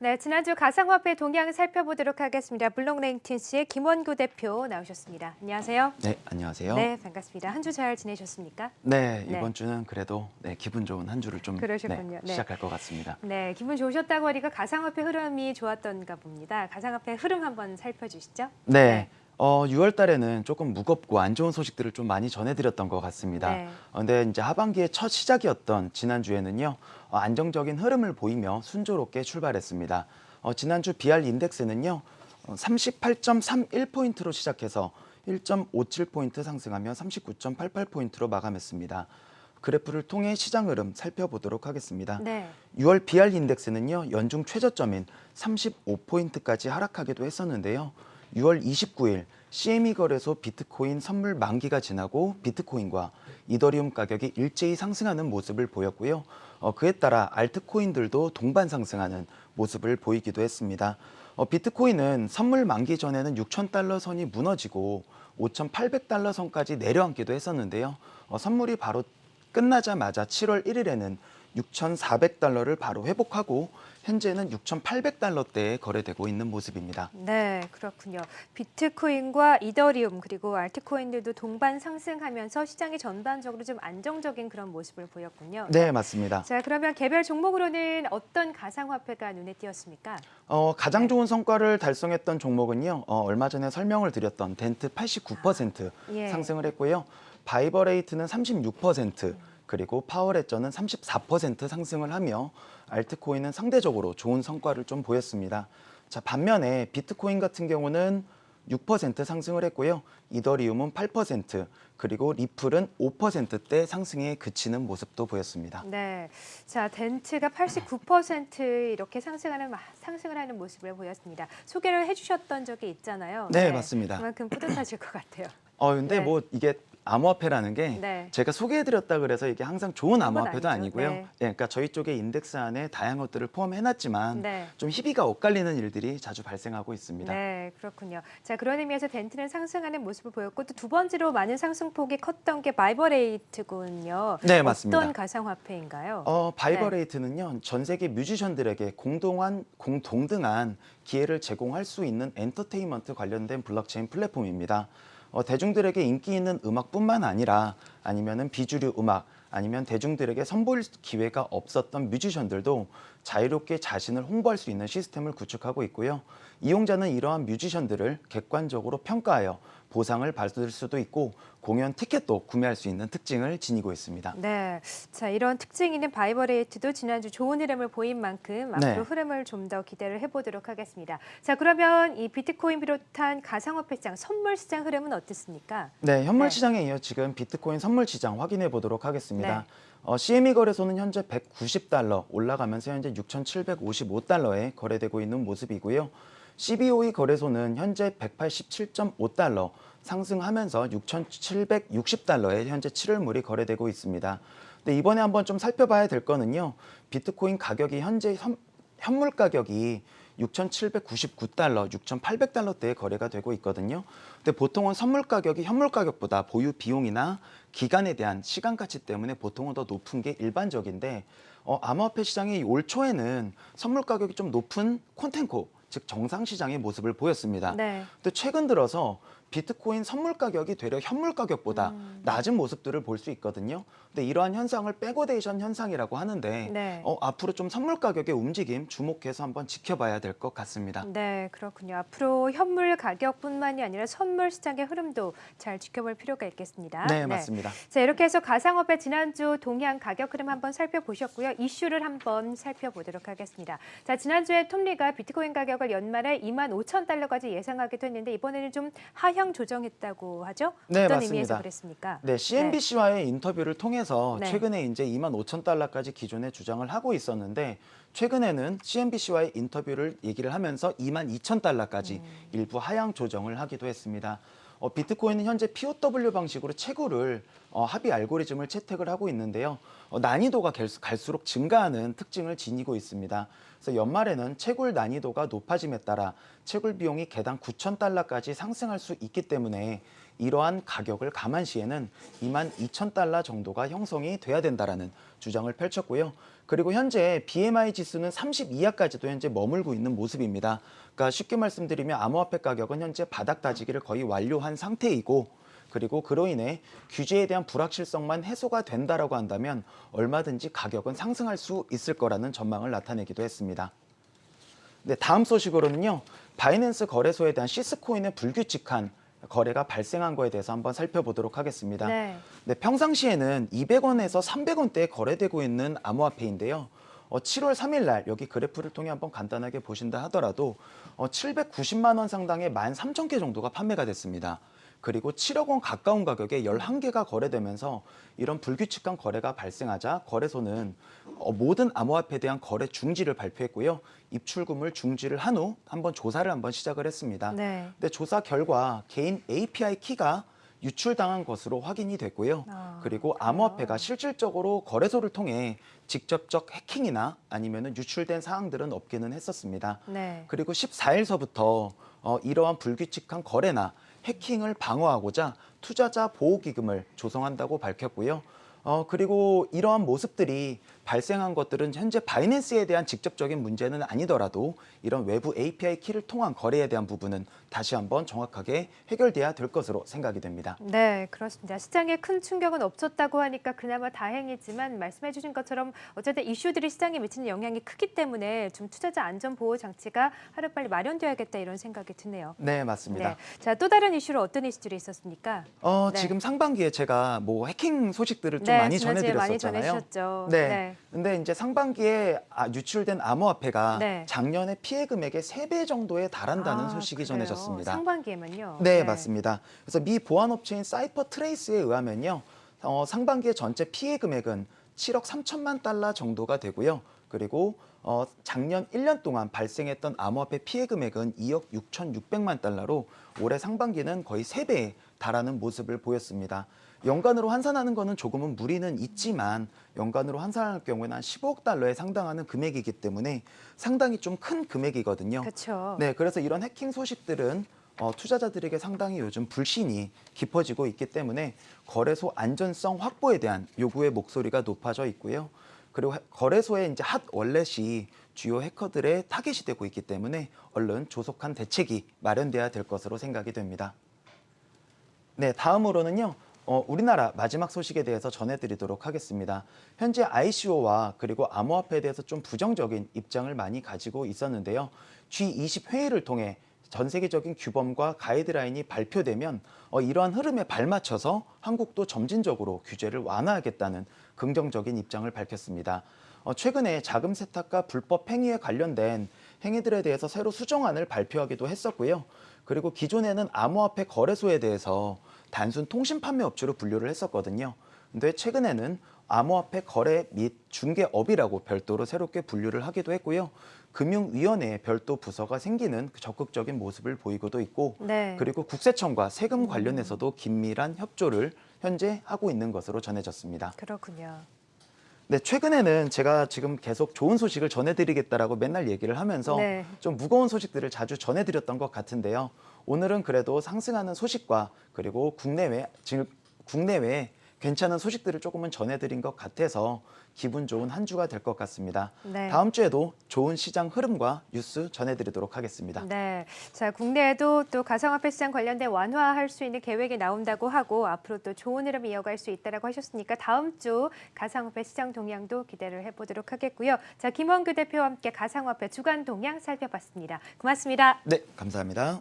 네, 지난주 가상화폐 동향 살펴보도록 하겠습니다. 블록랭틴스의 김원구 대표 나오셨습니다. 안녕하세요. 네, 안녕하세요. 네, 반갑습니다. 한 주 잘 지내셨습니까? 네, 네. 이번 주는 그래도 네, 기분 좋은 한 주를 좀. 네, 네. 시작할 것 같습니다. 네, 기분 좋으셨다고 하니까 가상화폐 흐름이 좋았던가 봅니다. 가상화폐 흐름 한번 살펴주시죠. 네. 어, 6월 달에는 조금 무겁고 안 좋은 소식들을 좀 많이 전해드렸던 것 같습니다. 네. 어, 근데 이제 하반기의 첫 시작이었던 지난주에는요, 어, 안정적인 흐름을 보이며 순조롭게 출발했습니다. 어, 지난주 BR 인덱스는요, 어, 38.31포인트로 시작해서 1.57포인트 상승하며 39.88포인트로 마감했습니다. 그래프를 통해 시장 흐름 살펴보도록 하겠습니다. 네. 6월 BR 인덱스는요 연중 최저점인 35포인트까지 하락하기도 했었는데요. 6월 29일 CME 거래소 비트코인 선물 만기가 지나고 비트코인과 이더리움 가격이 일제히 상승하는 모습을 보였고요. 어, 그에 따라 알트코인들도 동반 상승하는 모습을 보이기도 했습니다. 어, 비트코인은 선물 만기 전에는 6,000달러 선이 무너지고 5,800달러 선까지 내려앉기도 했었는데요. 어, 선물이 바로 끝나자마자 7월 1일에는 6,400달러를 바로 회복하고 현재는 6,800달러대에 거래되고 있는 모습입니다. 네, 그렇군요. 비트코인과 이더리움 그리고 알트코인들도 동반 상승하면서 시장이 전반적으로 좀 안정적인 그런 모습을 보였군요. 네, 맞습니다. 자, 그러면 개별 종목으로는 어떤 가상화폐가 눈에 띄었습니까? 어, 가장 좋은 성과를 달성했던 종목은요. 어, 얼마 전에 설명을 드렸던 덴트 89% 예. 상승을 했고요. 바이버레이트는 36% 그리고 파워레저는 34% 상승을 하며 알트코인은 상대적으로 좋은 성과를 좀 보였습니다. 자, 반면에 비트코인 같은 경우는 6% 상승을 했고요. 이더리움은 8% 그리고 리플은 5%대 상승에 그치는 모습도 보였습니다. 네. 자, 덴트가 89% 이렇게 상승하는 마- 상승을 하는 모습을 보였습니다. 소개를 해 주셨던 적이 있잖아요. 네, 맞습니다. 그만큼 뿌듯하실 것 같아요. 어 근데 네. 뭐 이게 암호화폐라는 게 네. 제가 소개해드렸다 그래서 이게 항상 좋은 암호화폐도. 아니고요. 네. 예, 그러니까 저희 쪽에 인덱스 안에 다양한 것들을 포함해놨지만 네. 좀 희비가 엇갈리는 일들이 자주 발생하고 있습니다. 네, 그렇군요. 자, 그런 의미에서 덴트는 상승하는 모습을 보였고 또 두 번째로 많은 상승폭이 컸던 게 바이버레이트군요. 네, 맞습니다. 어떤 가상화폐인가요? 어, 바이버레이트는요 전 세계 뮤지션들에게 공동한 공 동등한 기회를 제공할 수 있는 엔터테인먼트 관련된 블록체인 플랫폼입니다. 어, 대중들에게 인기 있는 음악뿐만 아니라 아니면은 비주류 음악 아니면 대중들에게 선보일 기회가 없었던 뮤지션들도 자유롭게 자신을 홍보할 수 있는 시스템을 구축하고 있고요. 이용자는 이러한 뮤지션들을 객관적으로 평가하여 보상을 받을 수도 있고 공연 티켓도 구매할 수 있는 특징을 지니고 있습니다. 네, 자 이런 특징 있는 바이버레이트도 지난주 좋은 흐름을 보인 만큼 앞으로 네. 흐름을 좀 더 기대를 해보도록 하겠습니다. 자 그러면 이 비트코인 비롯한 가상화폐 시장, 선물 시장 흐름은 어떻습니까? 네, 현물 네. 시장에 이어 지금 비트코인 선물 시장 확인해 보도록 하겠습니다. 네. 어, CME 거래소는 현재 190달러 올라가면서 현재 6,755달러에 거래되고 있는 모습이고요. CBOE 거래소는 현재 187.5달러 상승하면서 6,760달러에 현재 7월물이 거래되고 있습니다. 근데 이번에 한번 좀 살펴봐야 될 거는요. 비트코인 가격이 현재 현, 현물 가격이 6,799달러, 6,800달러대에 거래가 되고 있거든요. 근데 보통은 선물 가격이 현물 가격보다 보유 비용이나 기간에 대한 시간 가치 때문에 보통은 더 높은 게 일반적인데 어, 암호화폐 시장이 올 초에는 선물 가격이 좀 높은 contango, 즉 정상 시장의 모습을 보였습니다. 네. 근데 최근 들어서 비트코인 선물 가격이 되려 현물 가격보다 음. 낮은 모습들을 볼 수 있거든요. 근데 이러한 현상을 backwardation 현상이라고 하는데 네. 어, 앞으로 좀 선물 가격의 움직임 주목해서 한번 지켜봐야 될 것 같습니다. 네, 그렇군요. 앞으로 현물 가격뿐만이 아니라 선물 시장의 흐름도 잘 지켜볼 필요가 있겠습니다. 네, 맞습니다. 자, 이렇게 해서 가상화폐 지난주 동향 가격 흐름 한번 살펴보셨고요. 이슈를 한번 살펴보도록 하겠습니다. 자, 지난주에 톱리가 비트코인 가격 을 연말에 2만 5천 달러까지 예상하기도 했는데 이번에는 좀 하향 조정했다고 하죠? 네, 어떤 맞습니다. 의미에서 그랬습니까? 네, CNBC와의 인터뷰를 통해서 네. 최근에 이제 2만 5천 달러까지 기존에 주장을 하고 있었는데 최근에는 CNBC와의 인터뷰를 얘기를 하면서 2만 2천 달러까지 음. 일부 하향 조정을 하기도 했습니다. 어, 비트코인은 현재 POW 방식으로 채굴을 어, 합의 알고리즘을 채택을 하고 있는데요. 어, 난이도가 갈수- 갈수록 증가하는 특징을 지니고 있습니다. 그래서 연말에는 채굴 난이도가 높아짐에 따라 채굴 비용이 개당 9천 달러까지 상승할 수 있기 때문에 이러한 가격을 감안시에는 2만 2천 달러 정도가 형성이 돼야 된다라는 주장을 펼쳤고요. 그리고 현재 BMI 지수는 30 이하까지도 현재 머물고 있는 모습입니다. 그러니까 쉽게 말씀드리면 암호화폐 가격은 현재 바닥 다지기를 거의 완료한 상태이고 그리고 그로 인해 규제에 대한 불확실성만 해소가 된다라고 한다면 얼마든지 가격은 상승할 수 있을 거라는 전망을 나타내기도 했습니다. 네, 다음 소식으로는요. 바이낸스 거래소에 대한 시스코인의 불규칙한 거래가 발생한 거에 대해서 한번 살펴보도록 하겠습니다. 네. 네, 평상시에는 200원에서 300원대에 거래되고 있는 암호화폐인데요. 어, 7월 3일 날 여기 그래프를 통해 한번 간단하게 보신다 하더라도 어, 790만 원 상당의 13,000개 정도가 판매가 됐습니다. 그리고 7억 원 가까운 가격에 11개가 거래되면서 이런 불규칙한 거래가 발생하자 거래소는 어, 모든 암호화폐에 대한 거래 중지를 발표했고요. 입출금을 중지를 한 후 한번 조사를 한번 시작을 했습니다. 네. 근데 조사 결과 개인 API 키가 유출당한 것으로 확인이 됐고요. 아, 그리고? 암호화폐가 실질적으로 거래소를 통해 직접적 해킹이나 아니면 유출된 사항들은 없기는 했었습니다. 네. 그리고 14일서부터 어, 이러한 불규칙한 거래나 해킹을 방어하고자 투자자 보호기금을 조성한다고 밝혔고요. 어, 그리고 이러한 모습들이 발생한 것들은 현재 바이낸스에 대한 직접적인 문제는 아니더라도 이런 외부 API 키를 통한 거래에 대한 부분은 다시 한번 정확하게 해결돼야 될 것으로 생각이 됩니다. 네, 그렇습니다. 시장에 큰 충격은 없었다고 하니까 그나마 다행이지만 말씀해 주신 것처럼 어쨌든 이슈들이 시장에 미치는 영향이 크기 때문에 좀 투자자 안전 보호 장치가 하루빨리 마련되어야겠다 이런 생각이 드네요. 네, 맞습니다. 네. 자, 또 다른 이슈로 어떤 이슈들이 있었습니까? 어, 네. 지금 상반기에 제가 뭐 해킹 소식들을 좀 네, 많이 지난주에 많이 전해드렸었잖아요. 전해주셨죠. 네. 근데 이제 상반기에 아, 유출된 암호화폐가 네. 작년에 피해 금액의 세 배 정도에 달한다는 아, 소식이 그래요? 전해졌습니다. 상반기에만요. 네, 맞습니다. 그래서 미 보안업체인 CipherTrace에 의하면요. 어, 상반기의 전체 피해 금액은 7억 3천만 달러 정도가 되고요. 그리고 어, 작년 1년 동안 발생했던 암호화폐 피해 금액은 2억 6,600만 달러로 올해 상반기는 거의 3배에 달하는 모습을 보였습니다. 연간으로 환산하는 것은 조금은 무리는 있지만 연간으로 환산할 경우에는 한 15억 달러에 상당하는 금액이기 때문에 상당히 좀 큰 금액이거든요. 그렇죠. 네, 그래서 이런 해킹 소식들은 어, 투자자들에게 상당히 요즘 불신이 깊어지고 있기 때문에 거래소 안전성 확보에 대한 요구의 목소리가 높아져 있고요. 그리고 해- 거래소의 이제 핫 월렛이 주요 해커들의 타겟이 되고 있기 때문에 얼른 조속한 대책이 마련돼야 될 것으로 생각이 됩니다. 네, 다음으로는요. 어, 우리나라 마지막 소식에 대해서 전해드리도록 하겠습니다. 현재 ICO와 그리고 암호화폐에 대해서 좀 부정적인 입장을 많이 가지고 있었는데요. G20 회의를 통해 전 세계적인 규범과 가이드라인이 발표되면 어, 이러한 흐름에 발맞춰서 한국도 점진적으로 규제를 완화하겠다는 긍정적인 입장을 밝혔습니다. 어, 최근에 자금 세탁과 불법 행위에 관련된 행위들에 대해서 새로 수정안을 발표하기도 했었고요. 그리고 기존에는 암호화폐 거래소에 대해서 단순 통신 판매 업체로 분류를 했었거든요. 근데 최근에는 암호화폐 거래 및 중개업이라고 별도로 새롭게 분류를 하기도 했고요. 금융위원회에 별도 부서가 생기는 그 적극적인 모습을 보이고도 있고 네. 그리고 국세청과 세금 관련해서도 긴밀한 협조를 현재 하고 있는 것으로 전해졌습니다. 그렇군요. 네, 최근에는 제가 지금 계속 좋은 소식을 전해드리겠다라고 맨날 얘기를 하면서 네. 좀 무거운 소식들을 자주 전해드렸던 것 같은데요. 오늘은 그래도 상승하는 소식과 그리고 국내외, 즉 국내외에 괜찮은 소식들을 조금은 전해드린 것 같아서 기분 좋은 한 주가 될 것 같습니다. 네. 다음 주에도 좋은 시장 흐름과 뉴스 전해드리도록 하겠습니다. 네. 자, 국내에도 또 가상화폐 시장 관련된 완화할 수 있는 계획이 나온다고 하고 앞으로 또 좋은 흐름 이어갈 수 있다라고 하셨으니까 다음 주 가상화폐 시장 동향도 기대를 해보도록 하겠고요. 자, 김원규 대표와 함께 가상화폐 주간 동향 살펴봤습니다. 고맙습니다. 네, 감사합니다.